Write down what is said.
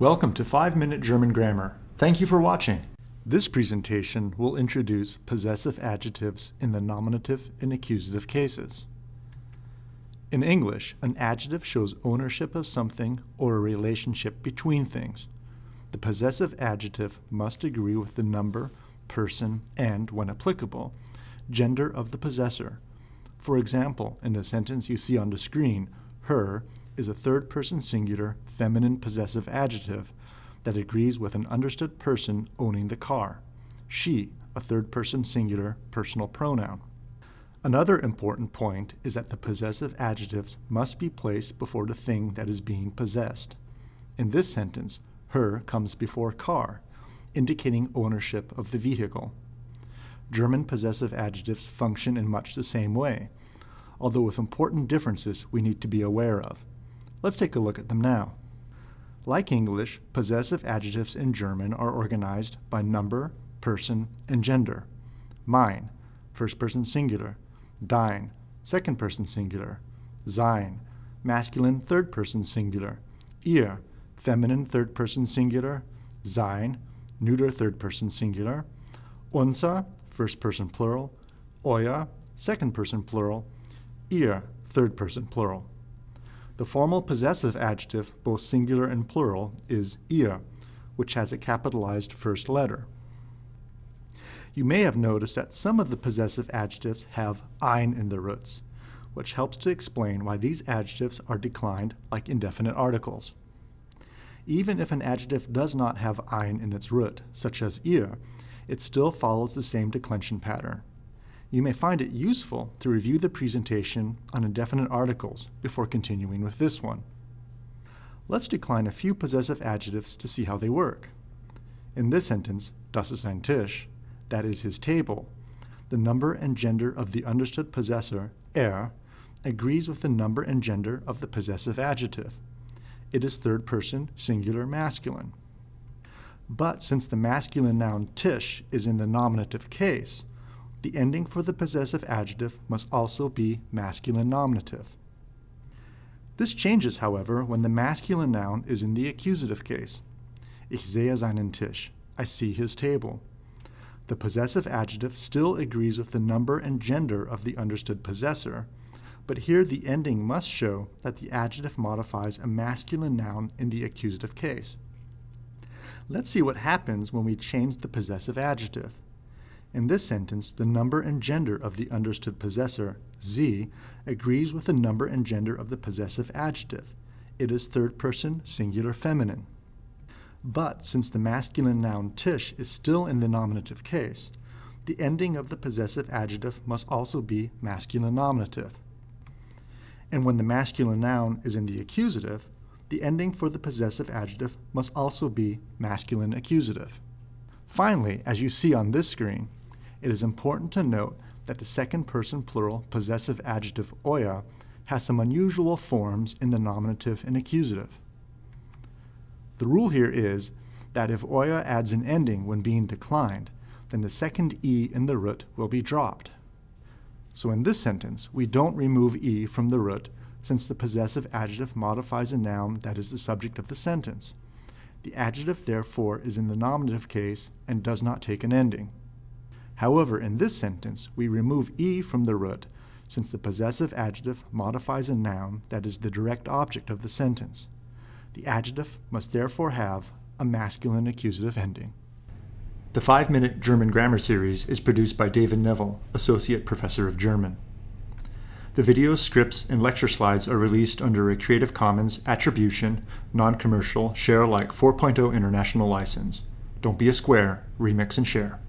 Welcome to 5 Minute German Grammar. Thank you for watching. This presentation will introduce possessive adjectives in the nominative and accusative cases. In English, an adjective shows ownership of something or a relationship between things. The possessive adjective must agree with the number, person, and, when applicable, gender of the possessor. For example, in the sentence you see on the screen, her is a third-person singular feminine possessive adjective that agrees with an understood person owning the car. She, a third-person singular personal pronoun. Another important point is that the possessive adjectives must be placed before the thing that is being possessed. In this sentence, her comes before car, indicating ownership of the vehicle. German possessive adjectives function in much the same way, although with important differences we need to be aware of. Let's take a look at them now. Like English, possessive adjectives in German are organized by number, person, and gender. Mein, first person singular. Dein, second person singular. Sein, masculine third person singular. Ihr, feminine third person singular. Sein, neuter third person singular. Unser, first person plural. Euer, second person plural. Ihr, third person plural. The formal possessive adjective, both singular and plural, is ihr, which has a capitalized first letter. You may have noticed that some of the possessive adjectives have ein in their roots, which helps to explain why these adjectives are declined like indefinite articles. Even if an adjective does not have ein in its root, such as ihr, it still follows the same declension pattern you may find it useful to review the presentation on indefinite articles before continuing with this one. Let's decline a few possessive adjectives to see how they work. In this sentence, das ist sein Tisch, that is his table, the number and gender of the understood possessor, er, agrees with the number and gender of the possessive adjective. It is third person singular masculine. But since the masculine noun tisch is in the nominative case, the ending for the possessive adjective must also be masculine nominative. This changes, however, when the masculine noun is in the accusative case. Ich sehe seinen Tisch. I see his table. The possessive adjective still agrees with the number and gender of the understood possessor, but here the ending must show that the adjective modifies a masculine noun in the accusative case. Let's see what happens when we change the possessive adjective. In this sentence, the number and gender of the understood possessor, sie, agrees with the number and gender of the possessive adjective. It is third person singular feminine. But since the masculine noun Tisch is still in the nominative case, the ending of the possessive adjective must also be masculine nominative. And when the masculine noun is in the accusative, the ending for the possessive adjective must also be masculine accusative. Finally, as you see on this screen, it is important to note that the second person plural possessive adjective euer has some unusual forms in the nominative and accusative. The rule here is that if euer adds an ending when being declined, then the second e in the root will be dropped. So in this sentence, we don't remove e from the root since the possessive adjective modifies a noun that is the subject of the sentence. The adjective, therefore, is in the nominative case and does not take an ending. However, in this sentence, we remove e from the root since the possessive adjective modifies a noun that is the direct object of the sentence. The adjective must therefore have a masculine accusative ending. The 5-Minute German Grammar Series is produced by David Neville, Associate Professor of German. The videos, scripts, and lecture slides are released under a Creative Commons Attribution, Non-Commercial, Share Alike 4.0 International License. Don't be a square, remix and share.